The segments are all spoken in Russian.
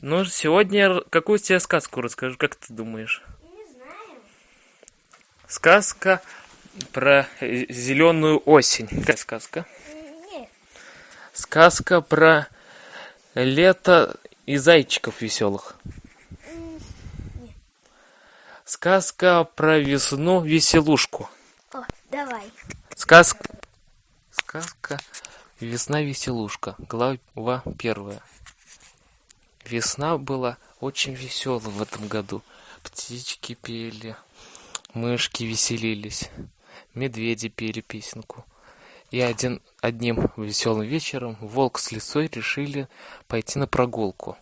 Ну, сегодня какую тебе сказку расскажу, как ты думаешь? Не знаю. Сказка про зеленую осень. Какая сказка? Нет. Сказка про лето и зайчиков веселых. Сказка про весну веселушку. О, давай. Сказка. Сказка Весна веселушка. Глава первая. Весна была очень веселая в этом году. Птички пели, мышки веселились, медведи пели песенку. И один, одним веселым вечером волк с лисой решили пойти на прогулку.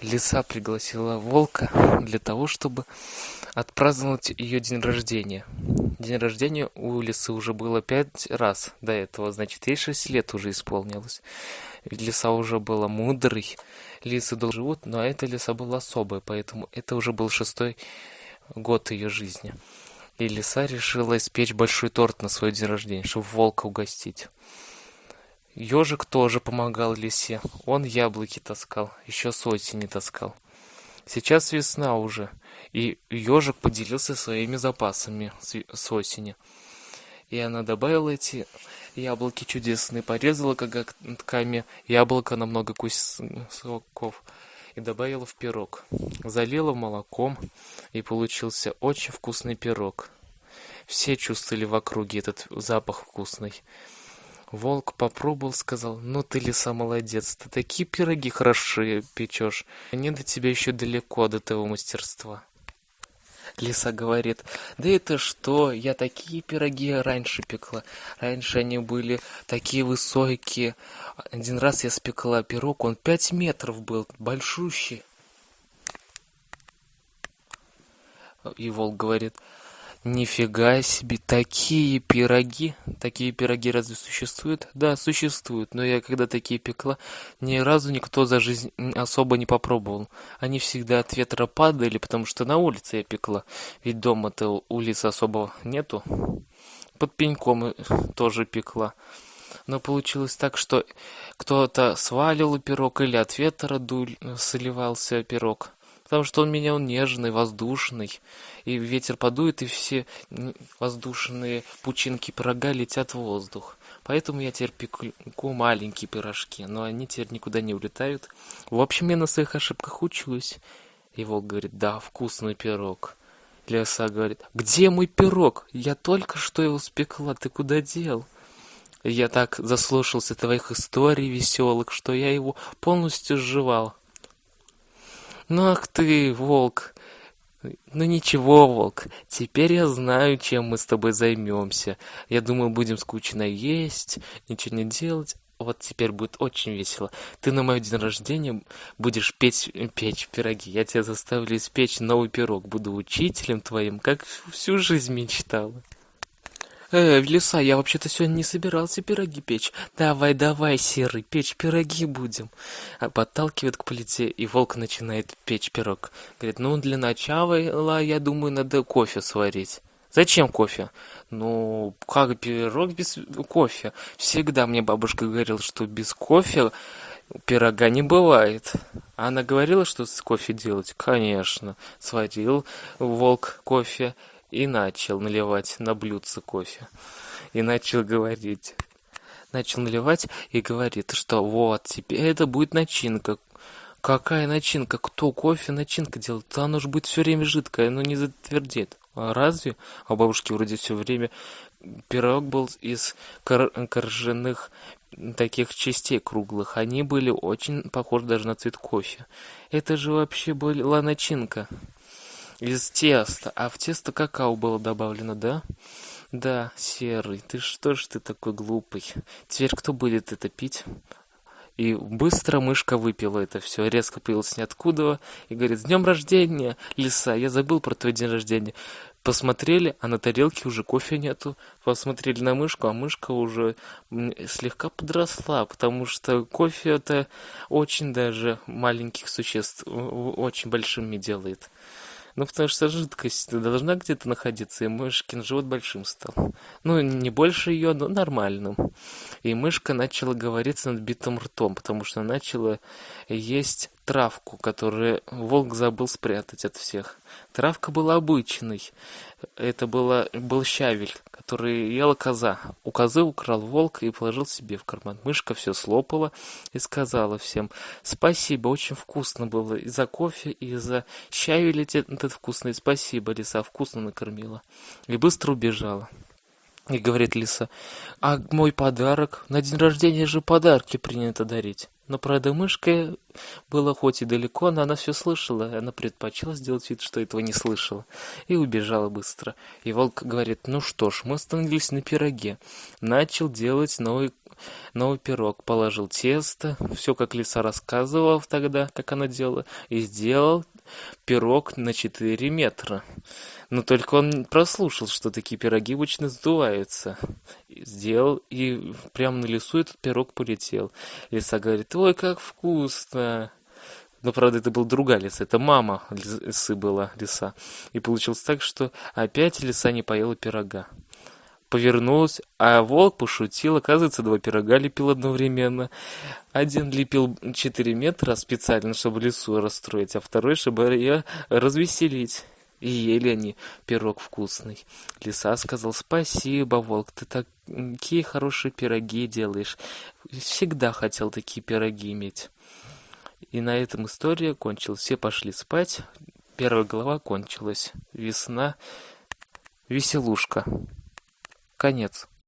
Лиса пригласила волка для того, чтобы отпраздновать ее день рождения. День рождения у лисы уже было пять раз до этого, значит, ей шесть лет уже исполнилось. Лиса уже была мудрой, лисы долго живут, но эта лиса была особая, поэтому это уже был шестой год ее жизни. И лиса решила испечь большой торт на свой день рождения, чтобы волка угостить. Ежик тоже помогал лисе. Он яблоки таскал, еще с осени таскал. Сейчас весна уже, и ежик поделился своими запасами с осени. И она добавила эти яблоки чудесные, порезала коготками яблоко на много кусоков и добавила в пирог. Залила молоком, и получился очень вкусный пирог. Все чувствовали в округе этот запах вкусный. Волк попробовал, сказал, ну ты, лиса, молодец, ты такие пироги хорошие печешь. Не до тебя еще далеко до того мастерства. Лиса говорит, да это что, я такие пироги раньше пекла. Раньше они были такие высокие. Один раз я спекла пирог, он пять метров был, большущий. И волк говорит, Нифига себе, такие пироги. Такие пироги разве существуют? Да, существуют, но я когда такие пекла, ни разу никто за жизнь особо не попробовал. Они всегда от ветра падали, потому что на улице я пекла. Ведь дома-то улицы особо нету. Под пеньком тоже пекла. Но получилось так, что кто-то свалил пирог или от ветра дуль, сливался пирог потому что он меня он нежный, воздушный, и ветер подует, и все воздушные пучинки пирога летят в воздух. Поэтому я теперь пеку маленькие пирожки, но они теперь никуда не улетают. В общем, я на своих ошибках учусь. И волк говорит, да, вкусный пирог. Лиса говорит, где мой пирог? Я только что его спекла, ты куда дел? Я так заслушался твоих историй веселых, что я его полностью сживал. Ну ах ты, волк. Ну ничего, волк, теперь я знаю, чем мы с тобой займемся. Я думаю, будем скучно есть, ничего не делать. Вот теперь будет очень весело. Ты на мой день рождения будешь печь, печь пироги. Я тебя заставлю испечь новый пирог. Буду учителем твоим, как всю жизнь мечтала. Э, лиса, я вообще-то сегодня не собирался пироги печь. Давай, давай, серый, печь пироги будем. А подталкивает к плите, и волк начинает печь пирог. Говорит, ну, для начала, я думаю, надо кофе сварить. Зачем кофе? Ну, как пирог без кофе? Всегда мне бабушка говорила, что без кофе пирога не бывает. Она говорила, что с кофе делать? Конечно. Сварил волк кофе и начал наливать на блюдце кофе. И начал говорить. Начал наливать и говорит, что вот, теперь это будет начинка. Какая начинка? Кто кофе начинка делает? Да оно же будет все время жидкое, оно не затвердит. А разве? А бабушки вроде все время пирог был из кор корженных таких частей круглых. Они были очень похожи даже на цвет кофе. Это же вообще была начинка из теста. А в тесто какао было добавлено, да? Да, серый, ты что ж ты такой глупый? Теперь кто будет это пить? И быстро мышка выпила это все, резко появилась ниоткуда и говорит, с днем рождения, лиса, я забыл про твой день рождения. Посмотрели, а на тарелке уже кофе нету. Посмотрели на мышку, а мышка уже слегка подросла, потому что кофе это очень даже маленьких существ очень большими делает. Ну, потому что жидкость должна где-то находиться, и мышкин живот большим стал. Ну, не больше ее, но нормальным. И мышка начала говорить с надбитым ртом, потому что начала есть травку, которую волк забыл спрятать от всех. Травка была обычной. Это была, был щавель, который ела коза. У козы украл волк и положил себе в карман. Мышка все слопала и сказала всем «Спасибо, очень вкусно было и за кофе, и за щавель этот вкусный. Спасибо, лиса, вкусно накормила». И быстро убежала. И говорит лиса, а мой подарок? На день рождения же подарки принято дарить. Но, правда, мышка была хоть и далеко, но она все слышала. Она предпочла сделать вид, что этого не слышала. И убежала быстро. И волк говорит, ну что ж, мы остановились на пироге. Начал делать новый, новый пирог. Положил тесто, все как лиса рассказывала тогда, как она делала. И сделал пирог на 4 метра. Но только он прослушал, что такие пироги обычно сдуваются. Сделал, и прямо на лесу этот пирог полетел. Лиса говорит, ой, как вкусно. Но, правда, это была другая лиса, это мама лисы была, лиса. И получилось так, что опять лиса не поела пирога. Повернулась, а волк пошутил, оказывается, два пирога лепил одновременно. Один лепил 4 метра специально, чтобы лису расстроить, а второй, чтобы ее развеселить. И ели они пирог вкусный. Лиса сказал, спасибо, волк, ты такие хорошие пироги делаешь. Всегда хотел такие пироги иметь. И на этом история кончилась. Все пошли спать. Первая глава кончилась. Весна. Веселушка. Конец.